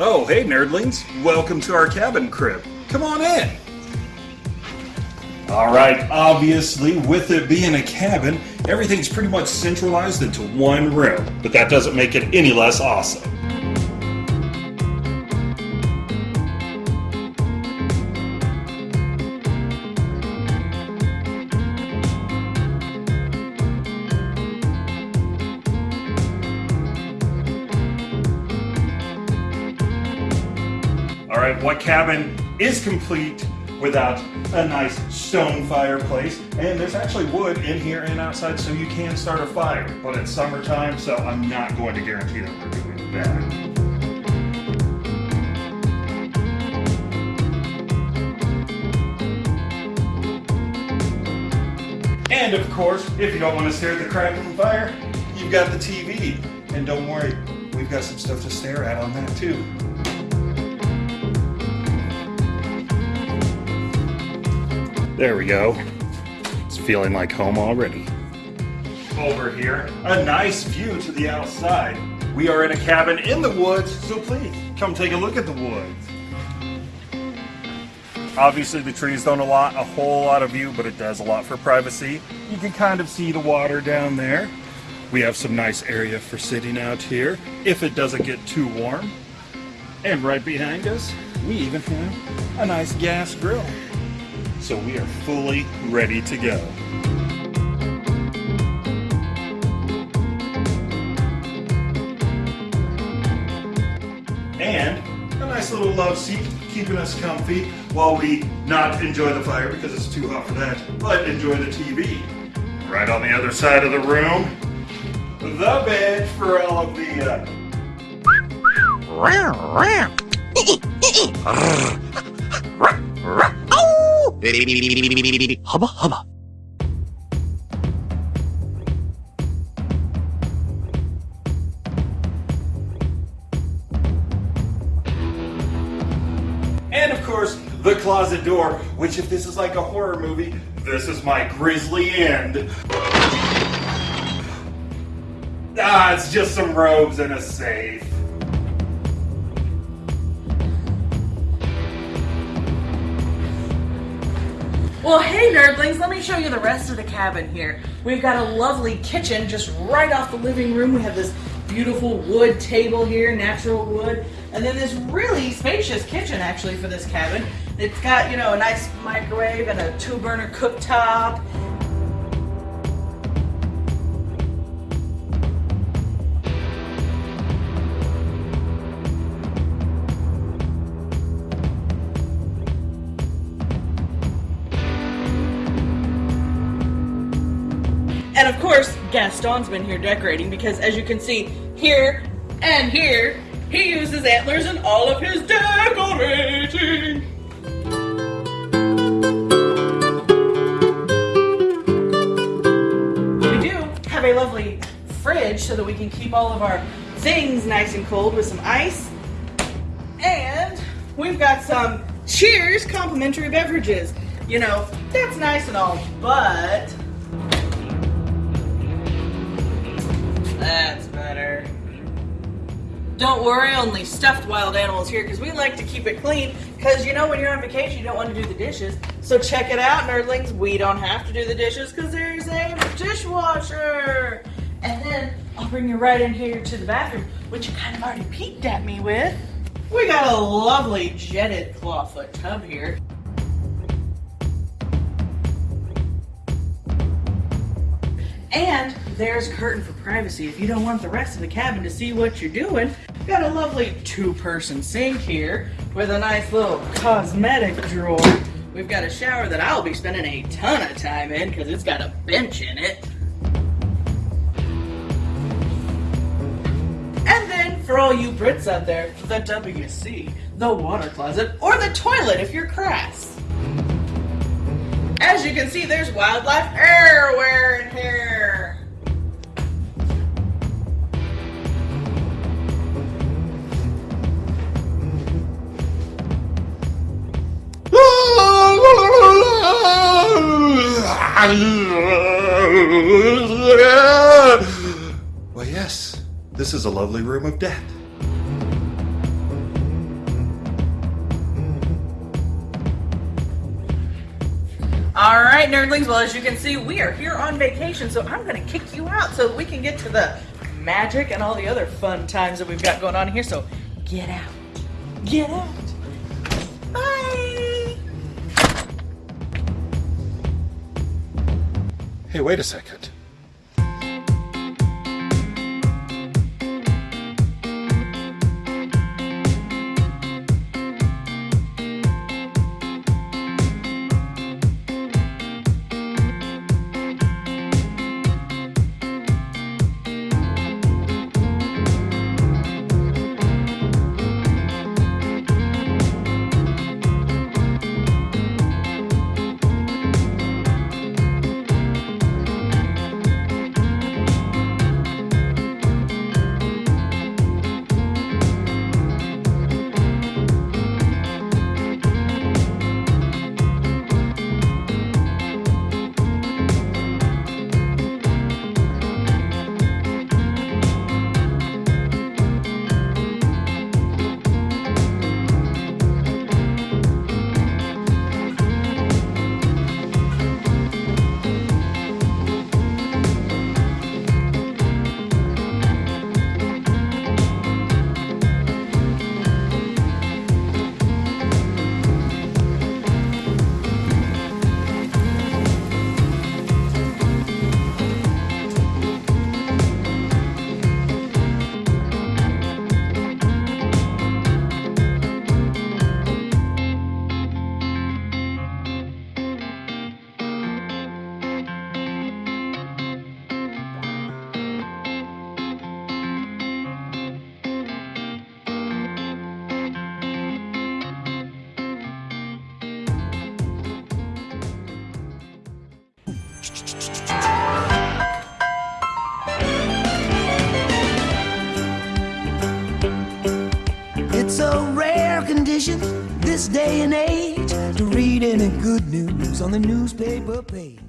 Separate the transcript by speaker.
Speaker 1: Oh, hey nerdlings. Welcome to our cabin crib. Come on in. Alright, obviously, with it being a cabin, everything's pretty much centralized into one room, but that doesn't make it any less awesome. Alright, what cabin is complete without a nice stone fireplace? And there's actually wood in here and outside so you can start a fire. But it's summertime, so I'm not going to guarantee that we're doing that. And of course, if you don't want to stare at the crackling fire, you've got the TV. And don't worry, we've got some stuff to stare at on that too. There we go. It's feeling like home already. Over here, a nice view to the outside. We are in a cabin in the woods, so please come take a look at the woods. Obviously the trees don't allot a whole lot of view, but it does a lot for privacy. You can kind of see the water down there. We have some nice area for sitting out here if it doesn't get too warm. And right behind us, we even have a nice gas grill. So we are fully ready to go. And a nice little love seat keeping us comfy while we not enjoy the fire because it's too hot for that, but enjoy the TV. Right on the other side of the room, the bed for all of the uh,
Speaker 2: hubba.
Speaker 1: And of course, the closet door, which if this is like a horror movie, this is my grisly end. Ah, it's just some robes and a safe.
Speaker 3: Well, hey nerdlings, let me show you the rest of the cabin here. We've got a lovely kitchen just right off the living room. We have this beautiful wood table here, natural wood, and then this really spacious kitchen actually for this cabin. It's got, you know, a nice microwave and a two burner cooktop. Gaston's been here decorating because as you can see here and here, he uses antlers in all of his decorating. We do have a lovely fridge so that we can keep all of our things nice and cold with some ice. And we've got some Cheers complimentary beverages. You know, that's nice and all, but Don't worry, only stuffed wild animals here because we like to keep it clean. Because you know, when you're on vacation, you don't want to do the dishes. So check it out, nerdlings. We don't have to do the dishes because there's a dishwasher. And then I'll bring you right in here to the bathroom, which you kind of already peeked at me with. We got a lovely jetted clawfoot tub here. And there's curtain for privacy if you don't want the rest of the cabin to see what you're doing. Got a lovely two-person sink here with a nice little cosmetic drawer. We've got a shower that I'll be spending a ton of time in because it's got a bench in it. And then for all you Brits out there, the WC, the water closet, or the toilet if you're crass. As you can see, there's wildlife everywhere
Speaker 1: Well, yes, this is a lovely room of death.
Speaker 3: All right, nerdlings. Well, as you can see, we are here on vacation, so I'm going to kick you out so we can get to the magic and all the other fun times that we've got going on here. So get out. Get out.
Speaker 1: Hey, wait a second.
Speaker 2: rare condition this day and age to read any good news on the newspaper page.